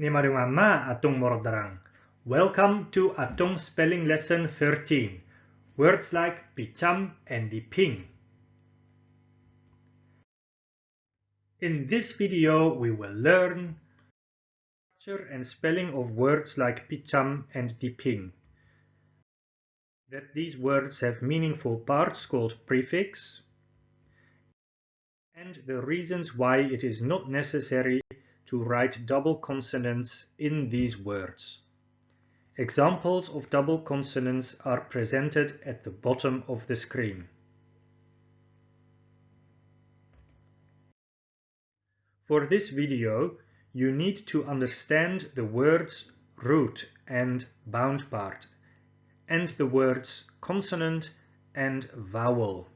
Nimarumama Atong Morodarang. Welcome to Atong Spelling Lesson 13. Words like picham and diping. In this video, we will learn structure and spelling of words like picham and diping. That these words have meaningful parts called prefix, and the reasons why it is not necessary to write double consonants in these words. Examples of double consonants are presented at the bottom of the screen. For this video, you need to understand the words root and bound part, and the words consonant and vowel.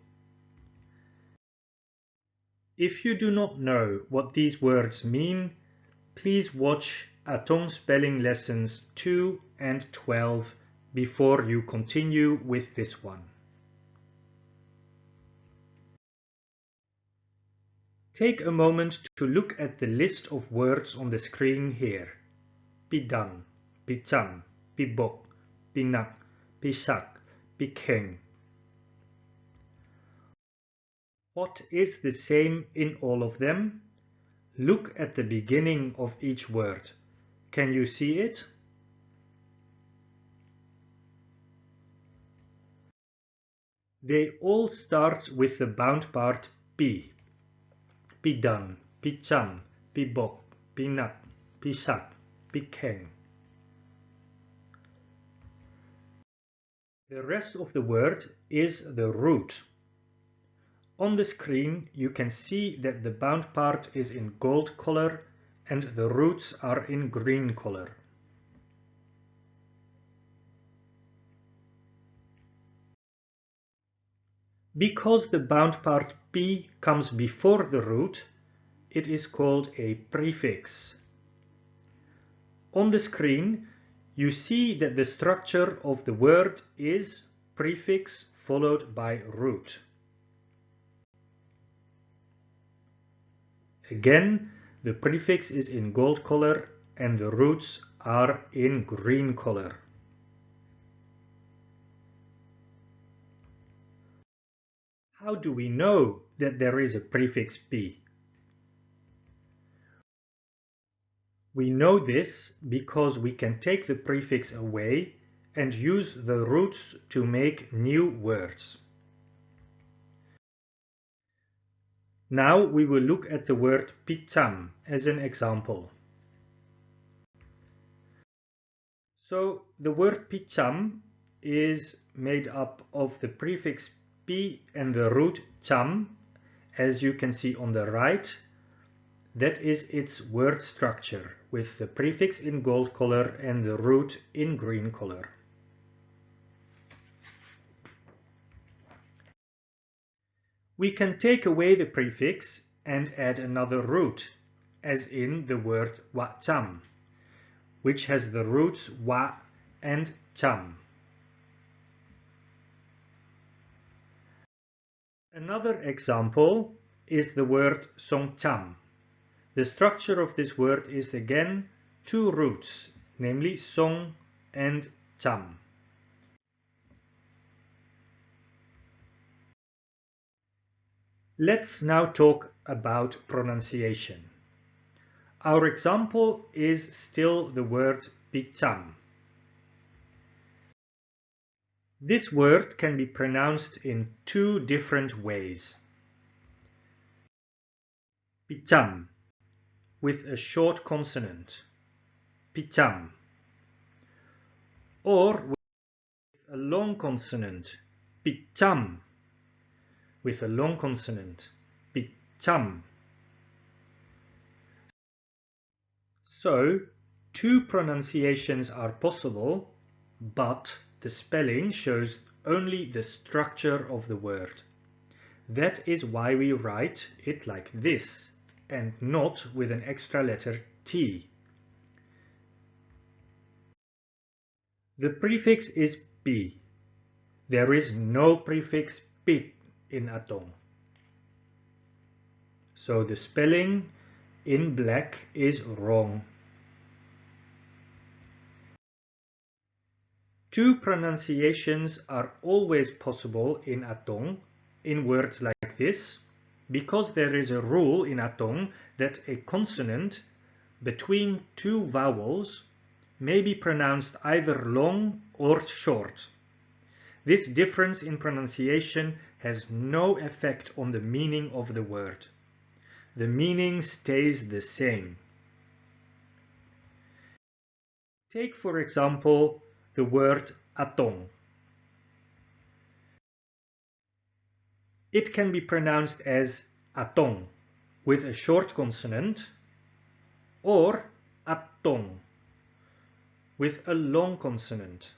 If you do not know what these words mean, please watch Atong spelling lessons 2 and 12 before you continue with this one. Take a moment to look at the list of words on the screen here. Pidang, picham, pibok, pinak, pisak, pikeng. What is the same in all of them? Look at the beginning of each word. Can you see it? They all start with the bound part P. Pidang, Picham, Pibok, Pinak, Pisak, Pikeng. The rest of the word is the root. On the screen you can see that the bound part is in gold color and the roots are in green color. Because the bound part P comes before the root, it is called a prefix. On the screen, you see that the structure of the word is prefix followed by root. Again, the prefix is in gold color and the roots are in green color. How do we know that there is a prefix P? We know this because we can take the prefix away and use the roots to make new words. Now we will look at the word picham as an example. So the word picham is made up of the prefix pi and the root cham, as you can see on the right. That is its word structure, with the prefix in gold color and the root in green color. We can take away the prefix and add another root, as in the word wacham, which has the roots wa and cham. Another example is the word songcham. The structure of this word is again two roots, namely song and cham. Let's now talk about pronunciation. Our example is still the word picham. This word can be pronounced in two different ways. Picham with a short consonant, picham, or with a long consonant, picham with a long consonant, picham. So, two pronunciations are possible, but the spelling shows only the structure of the word. That is why we write it like this, and not with an extra letter T. The prefix is B. There is no prefix pit in Atong. So the spelling in black is wrong. Two pronunciations are always possible in Atong in words like this because there is a rule in Atong that a consonant between two vowels may be pronounced either long or short. This difference in pronunciation has no effect on the meaning of the word. The meaning stays the same. Take for example the word atong. It can be pronounced as atong with a short consonant or atong with a long consonant.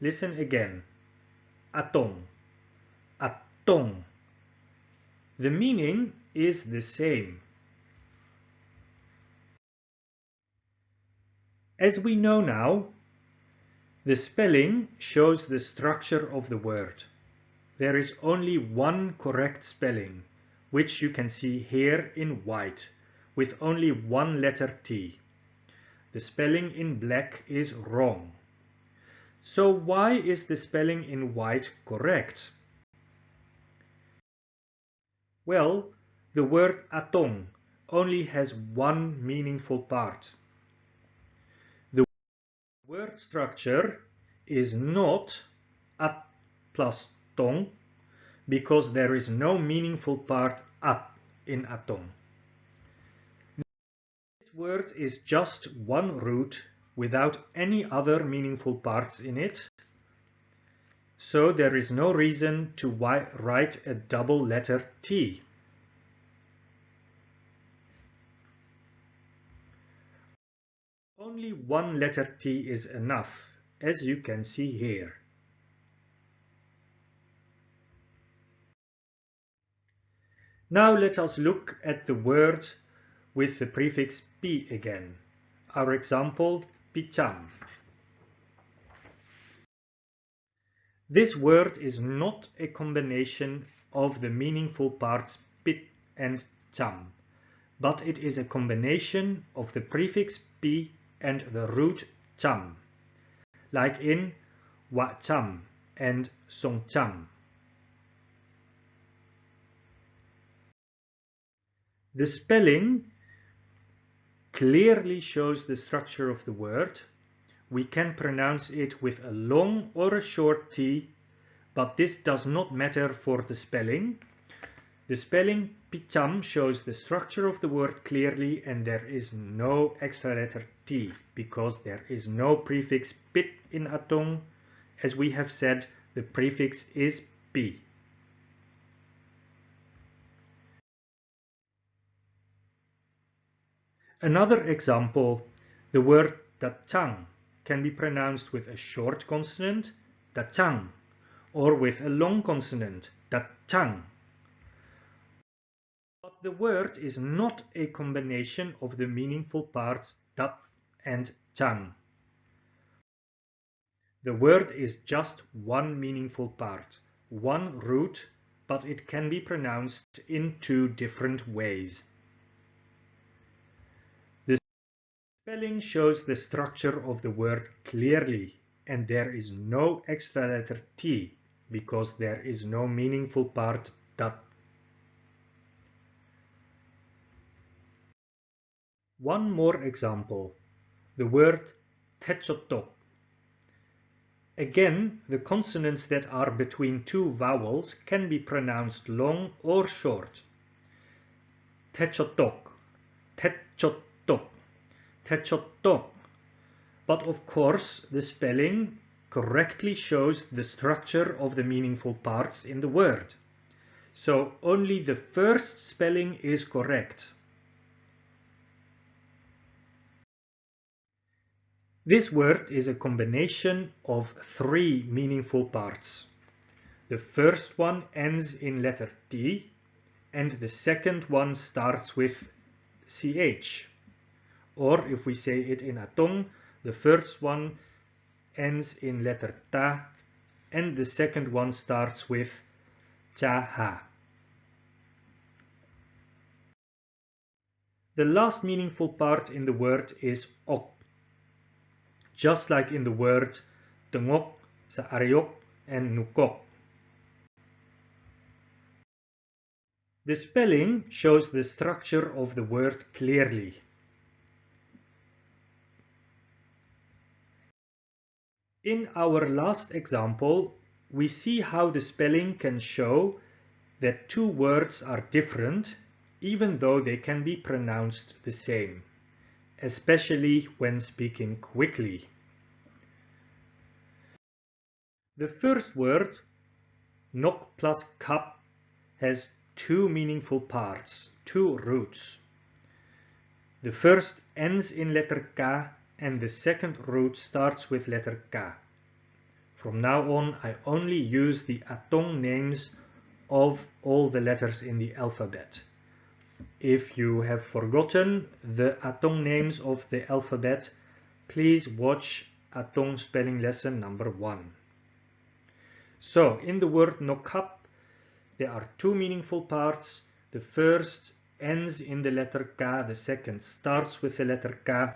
Listen again. Atong. Atong. The meaning is the same. As we know now, the spelling shows the structure of the word. There is only one correct spelling, which you can see here in white, with only one letter T. The spelling in black is wrong. So why is the spelling in white correct? Well, the word atong only has one meaningful part. The word structure is not at plus tong because there is no meaningful part at in atong This word is just one root without any other meaningful parts in it. So there is no reason to write a double letter T. Only one letter T is enough, as you can see here. Now let us look at the word with the prefix p again. Our example, picham. This word is not a combination of the meaningful parts pit and tam, but it is a combination of the prefix p and the root tam, like in wacham and songcham. The spelling clearly shows the structure of the word. We can pronounce it with a long or a short T, but this does not matter for the spelling. The spelling picham shows the structure of the word clearly and there is no extra letter T because there is no prefix pit in Atong. As we have said, the prefix is P. Another example, the word datang can be pronounced with a short consonant, datang, or with a long consonant, datang. But the word is not a combination of the meaningful parts dat and chang. The word is just one meaningful part, one root, but it can be pronounced in two different ways. Spelling shows the structure of the word clearly and there is no extra letter T because there is no meaningful part that. One more example, the word techotok. Again, the consonants that are between two vowels can be pronounced long or short. Techotok, techotok. Techotto. But of course, the spelling correctly shows the structure of the meaningful parts in the word. So only the first spelling is correct. This word is a combination of three meaningful parts. The first one ends in letter T and the second one starts with CH or if we say it in Atong, the first one ends in letter ta and the second one starts with cha ha. The last meaningful part in the word is ok. Just like in the word tengok, saariok, and nukok. The spelling shows the structure of the word clearly. In our last example, we see how the spelling can show that two words are different even though they can be pronounced the same, especially when speaking quickly. The first word, nok plus kap, has two meaningful parts, two roots. The first ends in letter K and the second root starts with letter K. From now on, I only use the Atong names of all the letters in the alphabet. If you have forgotten the Atong names of the alphabet, please watch Atong spelling lesson number one. So, in the word nokap, there are two meaningful parts. The first ends in the letter K, the second starts with the letter K.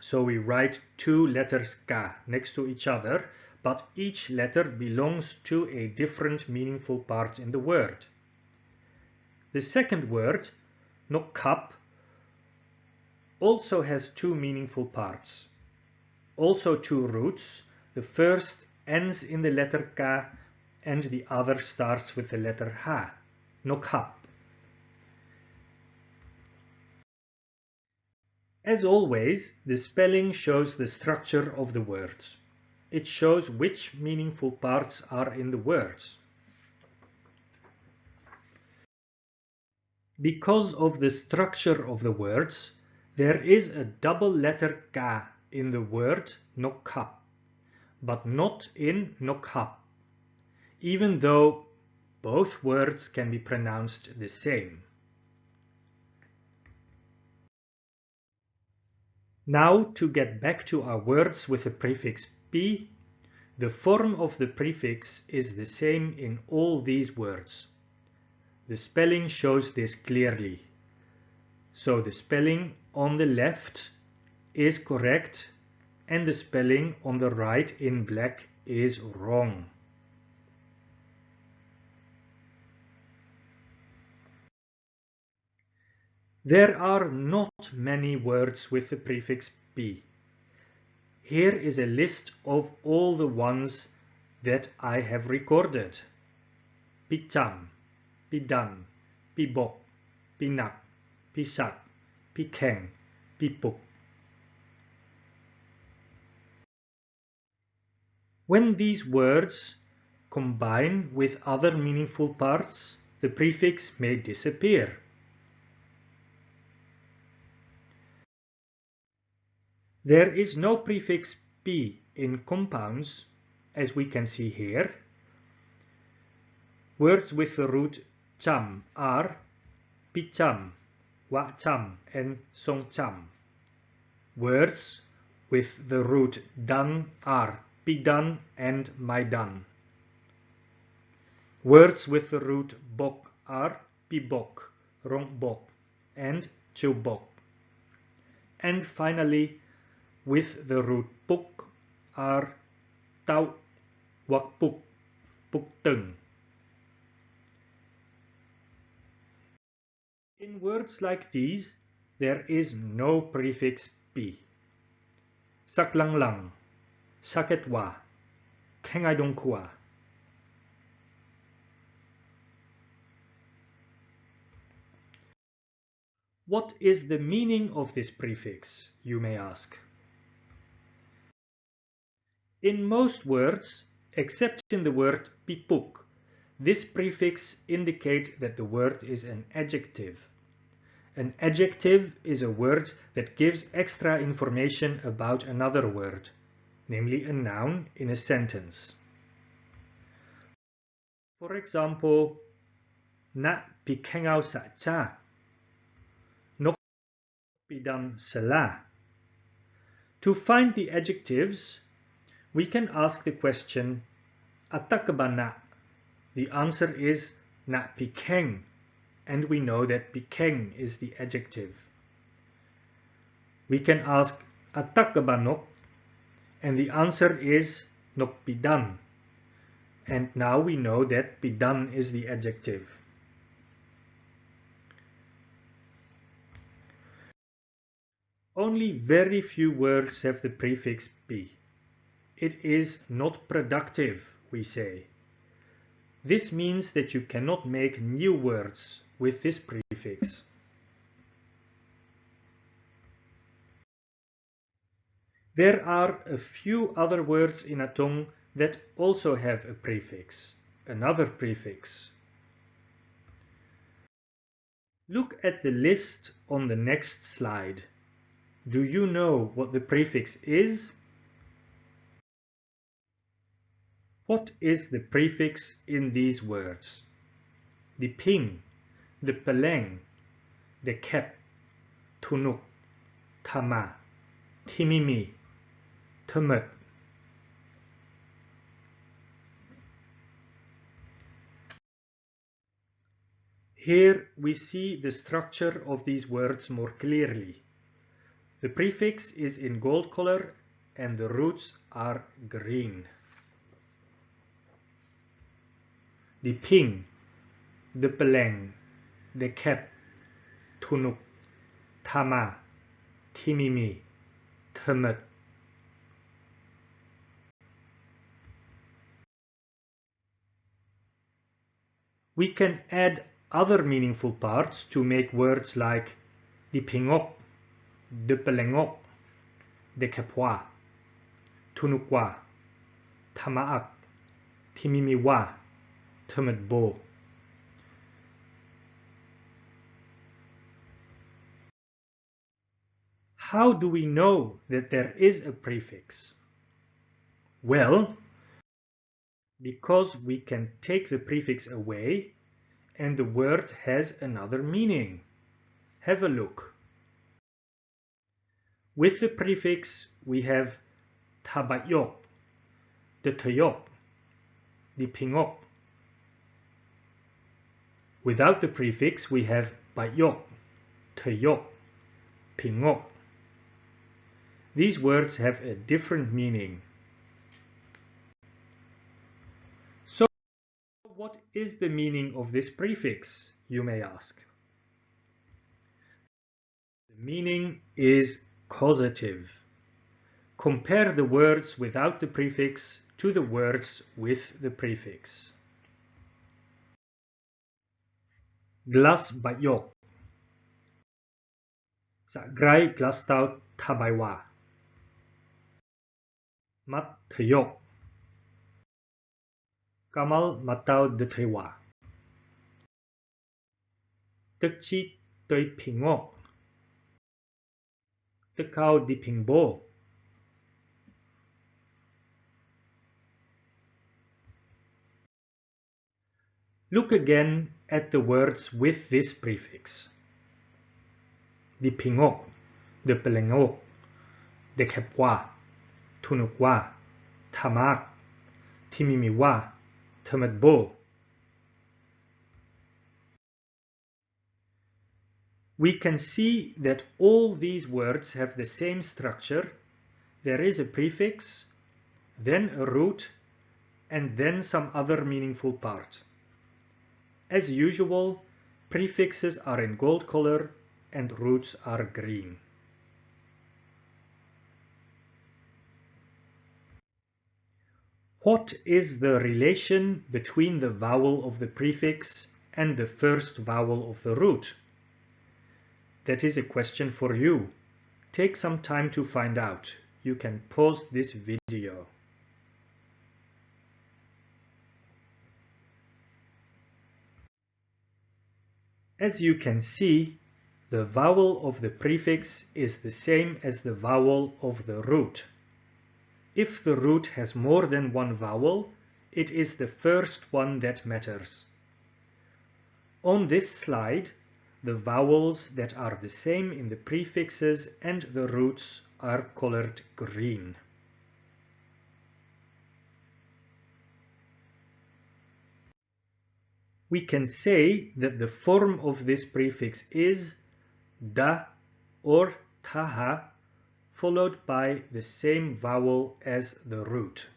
So we write two letters K next to each other, but each letter belongs to a different meaningful part in the word. The second word, nokap, also has two meaningful parts. Also two roots. The first ends in the letter K and the other starts with the letter H, nokhap. As always, the spelling shows the structure of the words. It shows which meaningful parts are in the words. Because of the structure of the words, there is a double letter K in the word nokhap, but not in nokhap even though both words can be pronounced the same. Now to get back to our words with the prefix p, the form of the prefix is the same in all these words. The spelling shows this clearly. So the spelling on the left is correct and the spelling on the right in black is wrong. There are not many words with the prefix p. Here is a list of all the ones that I have recorded. Picham, Pidan, Pibok, Pinak, Pisak, Pikeng, Pipuk. When these words combine with other meaningful parts, the prefix may disappear. There is no prefix p in compounds, as we can see here. Words with the root cham are picham, wacham, and songcham. Words with the root dan are pidan and maidan. Words with the root bok are pibok, rongbok, and chubok. And finally, with the root puk are tau, wakpuk, pukteng. In words like these, there is no prefix p. Saklanglang, saketwa, kengaidongkua. What is the meaning of this prefix, you may ask? In most words, except in the word pipuk, this prefix indicates that the word is an adjective. An adjective is a word that gives extra information about another word, namely a noun in a sentence. For example, na pikengau sa cha, no pidam sela. To find the adjectives, we can ask the question, Atakabana? The answer is na pikeng, and we know that pikeng is the adjective. We can ask Atakabanok, And the answer is nokpidan. And now we know that pidan is the adjective. Only very few words have the prefix pi. It is not productive, we say. This means that you cannot make new words with this prefix. There are a few other words in Atong that also have a prefix, another prefix. Look at the list on the next slide. Do you know what the prefix is? What is the prefix in these words? The ping, the peleng, the kep, tunuk, tama, timimi, Tumut. Here we see the structure of these words more clearly. The prefix is in gold color and the roots are green. The ping, the peleng, the kep, tunuk, tama, timimi, tumut. We can add other meaningful parts to make words like dipingok, dupelengok, dekepwa, tunukwa, tamaak, timimiwa, How do we know that there is a prefix? Well, because we can take the prefix away and the word has another meaning. Have a look. With the prefix we have tabayok, the tayok, the pingok. Without the prefix we have bayok, tayok, pingok. These words have a different meaning. So, what is the meaning of this prefix, you may ask? The meaning is causative. Compare the words without the prefix to the words with the prefix. Glas bayok. Sa grai glas tau tabaiwa. Mat tayok. Kamal Matao de Tewa. Tức chi tới Ping Ngok. Tức cao đi Ping Bo. Look again at the words with this prefix. Di Pingok, de Pelengok, de Kepwa, Tunukwa, Tamak, Timimiwa, Tamadbo. We can see that all these words have the same structure. There is a prefix, then a root, and then some other meaningful part. As usual, prefixes are in gold color and roots are green. What is the relation between the vowel of the prefix and the first vowel of the root? That is a question for you. Take some time to find out. You can pause this video. As you can see, the vowel of the prefix is the same as the vowel of the root. If the root has more than one vowel, it is the first one that matters. On this slide, the vowels that are the same in the prefixes and the roots are colored green. We can say that the form of this prefix is da or taha followed by the same vowel as the root.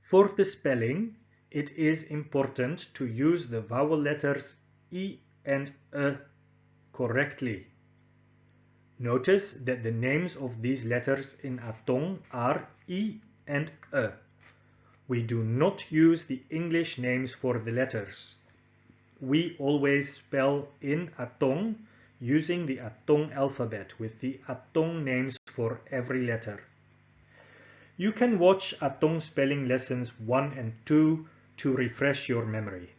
For the spelling, it is important to use the vowel letters E and E correctly. Notice that the names of these letters in Atong are E and E. We do not use the English names for the letters. We always spell in Atong using the Atong alphabet with the Atong names for every letter. You can watch Atong spelling lessons 1 and 2 to refresh your memory.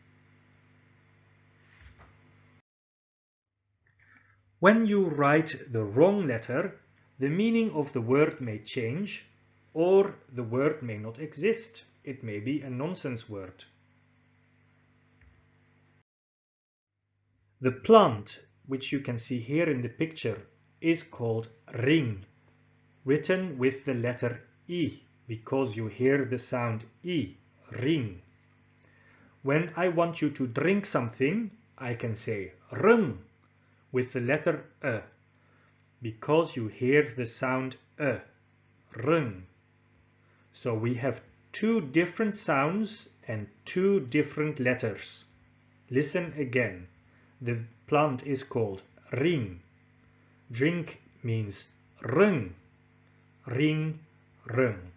When you write the wrong letter, the meaning of the word may change or the word may not exist. It may be a nonsense word. The plant, which you can see here in the picture, is called ring, written with the letter E because you hear the sound E, ring. When I want you to drink something, I can say ring with the letter E because you hear the sound E, ring. So we have two different sounds and two different letters. Listen again. The plant is called ring. Drink means ring. Ring, ring.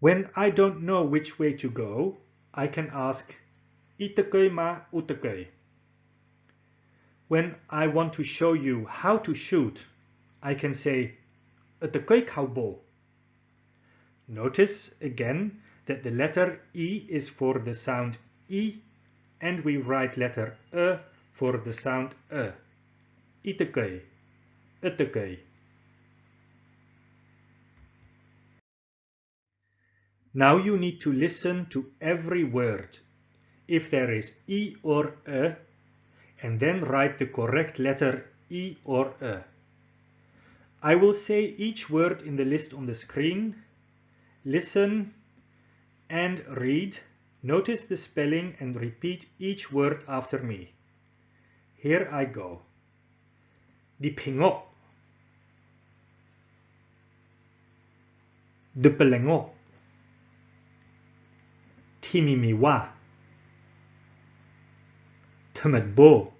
When I don't know which way to go, I can ask Itakei ma utakei. When I want to show you how to shoot, I can say Utakei kaubo. Notice again that the letter E is for the sound E and we write letter E for the sound E. Itakei, Utakei. Now you need to listen to every word if there is E or E and then write the correct letter E or E. I will say each word in the list on the screen. Listen and read. Notice the spelling and repeat each word after me. Here I go. Dipingok. Depelengok. Timimiwa. Temetbo.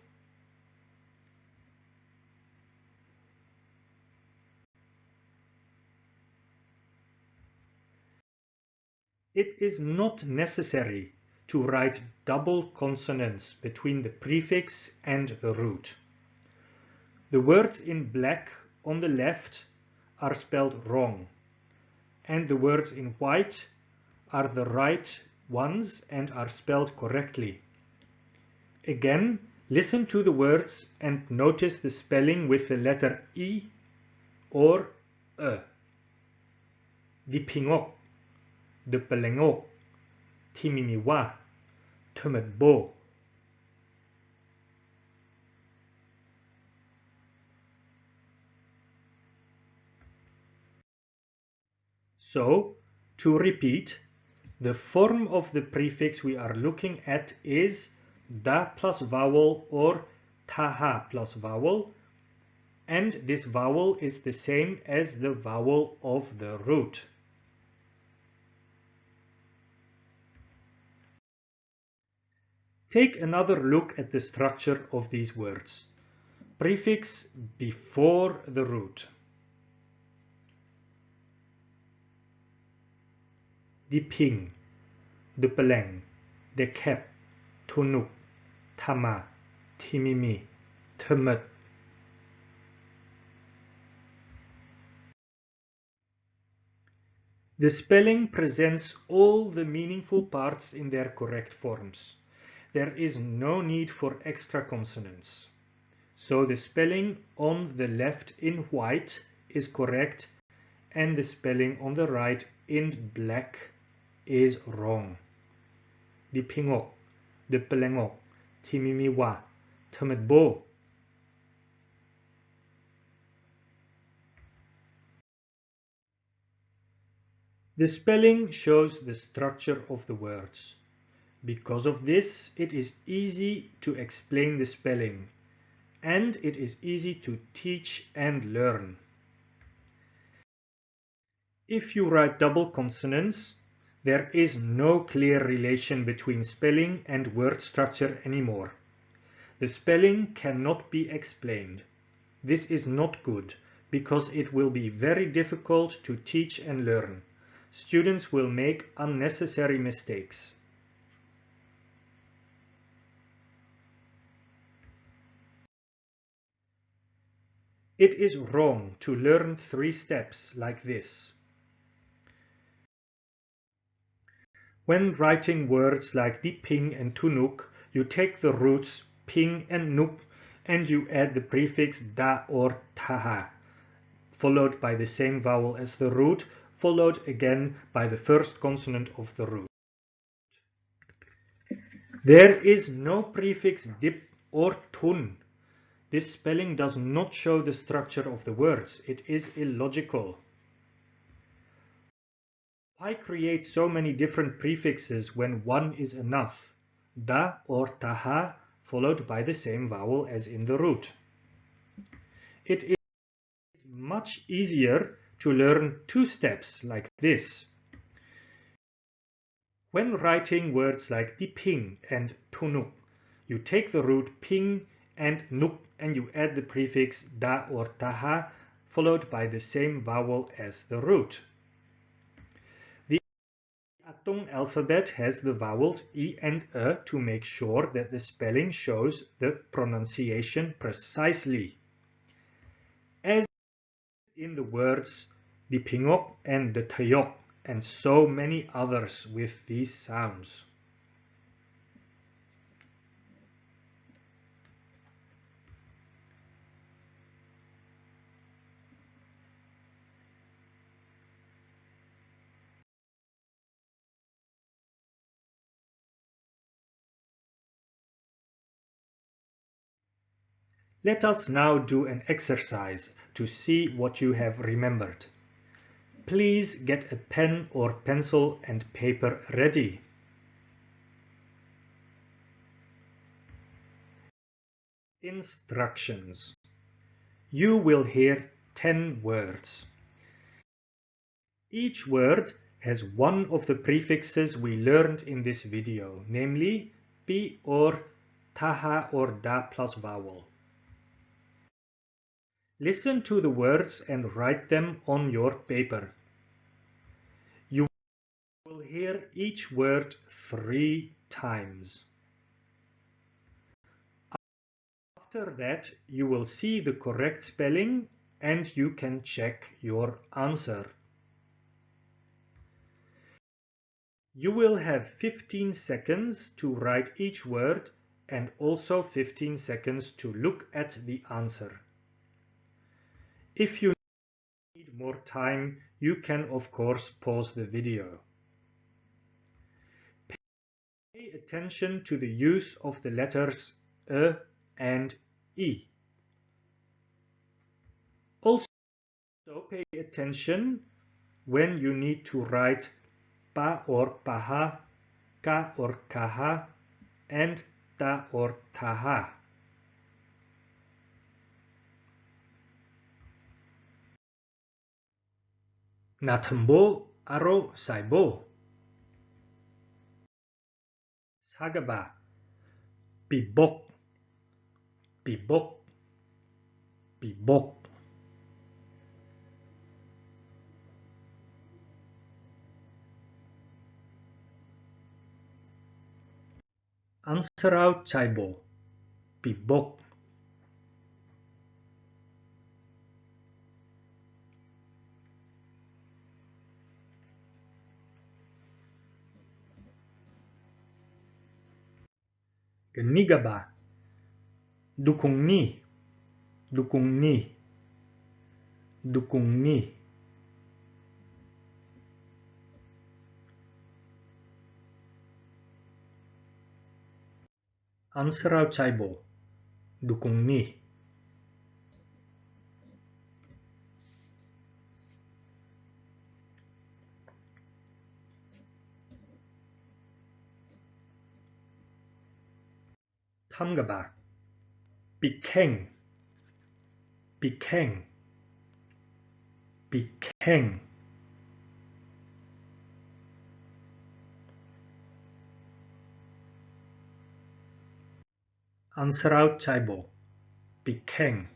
It is not necessary to write double consonants between the prefix and the root. The words in black on the left are spelled wrong, and the words in white are the right ones and are spelled correctly. Again, listen to the words and notice the spelling with the letter E or E. Dipingok, Depelengok, Timimiwa, Tumetbo. So, to repeat, the form of the prefix we are looking at is da plus vowel or taha plus vowel and this vowel is the same as the vowel of the root. Take another look at the structure of these words. Prefix before the root. Die ping, de peleng, kep, tunuk, tama, timimi, tumut. The spelling presents all the meaningful parts in their correct forms. There is no need for extra consonants. So the spelling on the left in white is correct and the spelling on the right in black is wrong. Di pingok, de pelengok, timimiwa, temetbo. The spelling shows the structure of the words. Because of this, it is easy to explain the spelling and it is easy to teach and learn. If you write double consonants, there is no clear relation between spelling and word structure anymore. The spelling cannot be explained. This is not good because it will be very difficult to teach and learn. Students will make unnecessary mistakes. It is wrong to learn three steps like this. When writing words like diping and tunuk, you take the roots ping and nuk and you add the prefix da or taha, followed by the same vowel as the root, followed again by the first consonant of the root. There is no prefix dip or tun. This spelling does not show the structure of the words. It is illogical. Why create so many different prefixes when one is enough? Da or taha followed by the same vowel as in the root. It is much easier to learn two steps like this. When writing words like diping and tunuk, you take the root ping and nuk and you add the prefix da or taha followed by the same vowel as the root. The Atong alphabet has the vowels e and e to make sure that the spelling shows the pronunciation precisely. As in the words the pingok and the tayok and so many others with these sounds. Let us now do an exercise to see what you have remembered. Please get a pen or pencil and paper ready. Instructions. You will hear 10 words. Each word has one of the prefixes we learned in this video, namely pi or taha or da plus vowel. Listen to the words and write them on your paper. You will hear each word three times. After that, you will see the correct spelling and you can check your answer. You will have 15 seconds to write each word and also 15 seconds to look at the answer. If you need more time, you can of course pause the video. Pay attention to the use of the letters E and E. Also pay attention when you need to write pa or paha, ka or kaha, and ta or taha. Natambo aro saibo. Sagaba. Bibok. Bibok. Bibok. Ansarau chaibo. Bibok. Genigaba. Dukung ni. Dukung ni. Dukung ni. Answer Ansarau Chaibo. Dukung ni. Pamgaba became became became out Chaibo became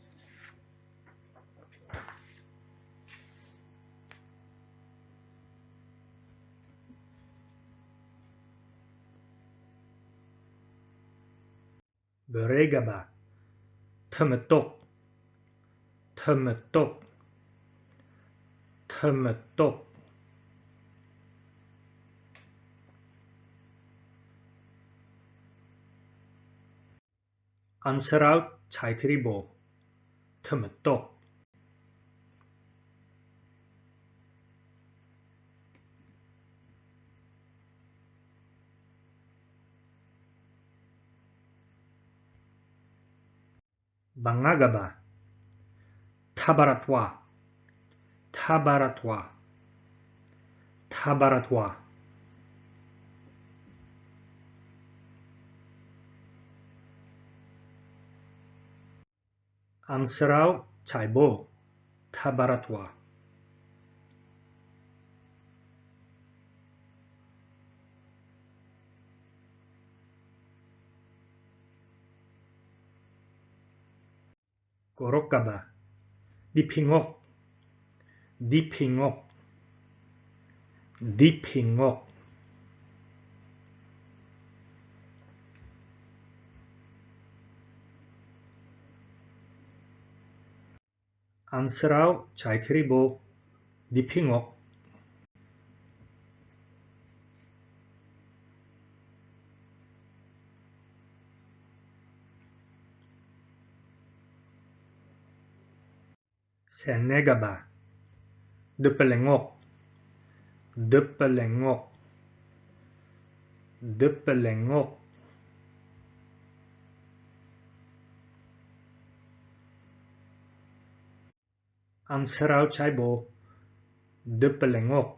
برقبة تمتق تمتق تمتق answer out 자이트리보 tmtok Bangagaba. Tabaratwa. Tabaratwa. Tabaratwa. Ansarau Taibo. Tabaratwa. korokaba dipingok dipingok dipingok 안쓰라우 잘 그리고 니핑옥. Senegaba Depelengok Depelengok Depelengok Ansrau Chaibo Depelengok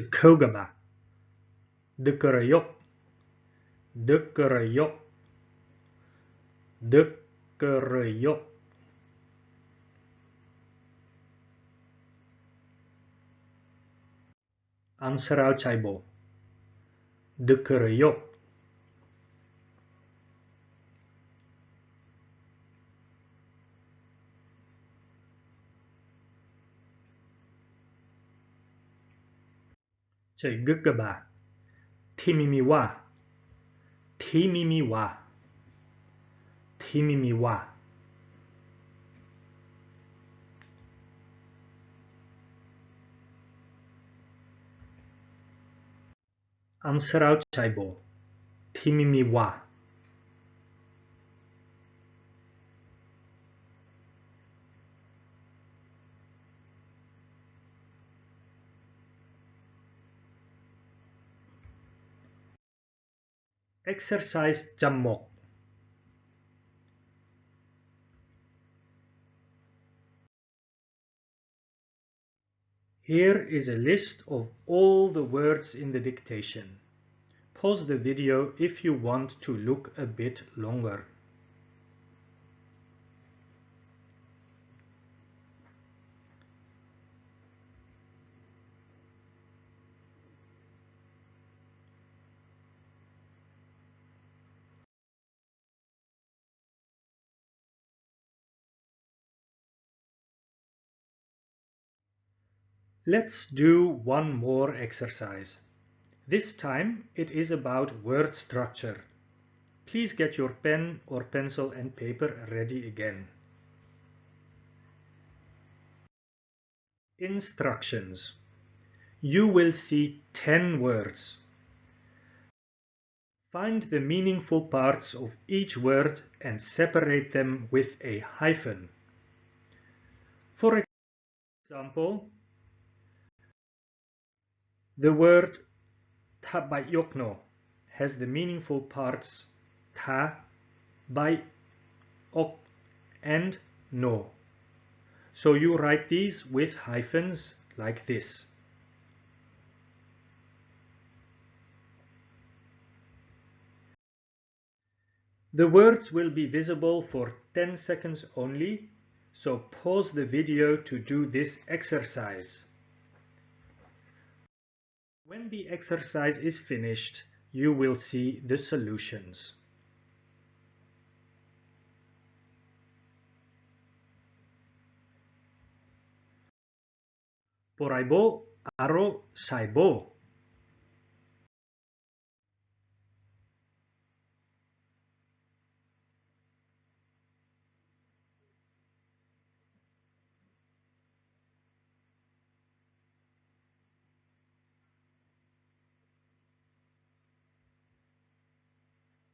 Sekogama. Dekrayok. Dekrayok. Dekrayok. Answer out Chaibo. Dekrayok. 这个个吧，提咪咪哇，提咪咪哇，提咪咪哇。Answer out ใช่บ่ที่ไม่มีว่า Exercise Jammok Here is a list of all the words in the dictation. Pause the video if you want to look a bit longer. Let's do one more exercise. This time it is about word structure. please get your pen or pencil and paper ready again. Instructions. You will see 10 words. Find the meaningful parts of each word and separate them with a hyphen. For example, the word tabayokno has the meaningful parts ta, by, ok, and no. So you write these with hyphens like this. The words will be visible for 10 seconds only, so pause the video to do this exercise. When the exercise is finished, you will see the solutions. Poraibo aro saibo.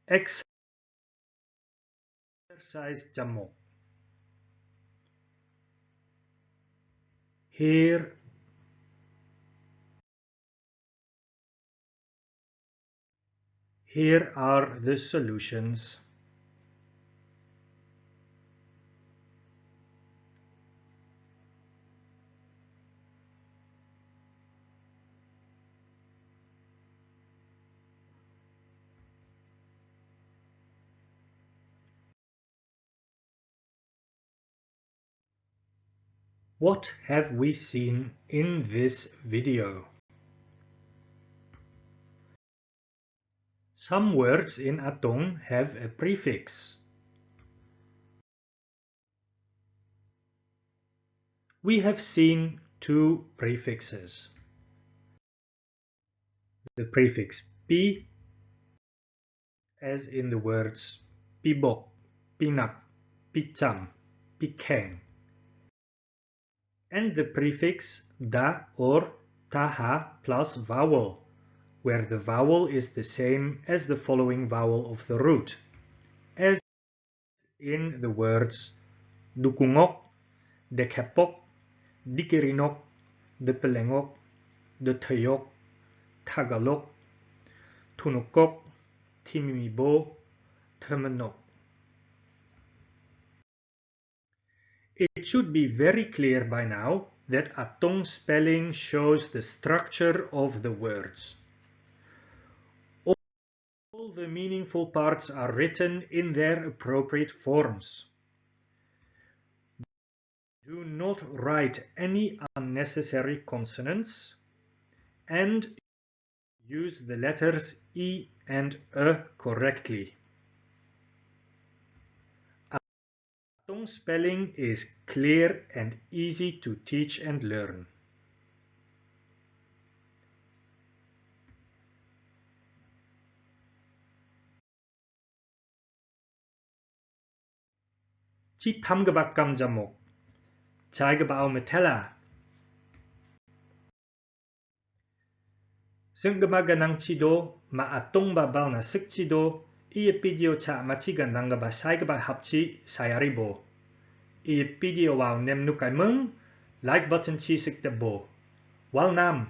Exercise jamok. Here Here are the solutions. What have we seen in this video? Some words in Atong have a prefix. We have seen two prefixes. The prefix pi, as in the words pibok, pinak, picham, pikeng and the prefix da or taha plus vowel, where the vowel is the same as the following vowel of the root, as in the words dukungok, dekepok, dikirinok, depelengok, deteyok, tagalok, tunukok, timimibo, termenok. It should be very clear by now that Atong spelling shows the structure of the words. All the meaningful parts are written in their appropriate forms. Do not write any unnecessary consonants and use the letters E and E correctly. Tong spelling is clear and easy to teach and learn. Chi tham ga ba kam jamok. Chai ga ba metela. Sing ga ma ganang chido ma atong ba bal na sik chido cha machi ga nanga ba sai ga hapchi sayari bo. I video vào nem nukai mung like button chi sik de bo. Wal nam.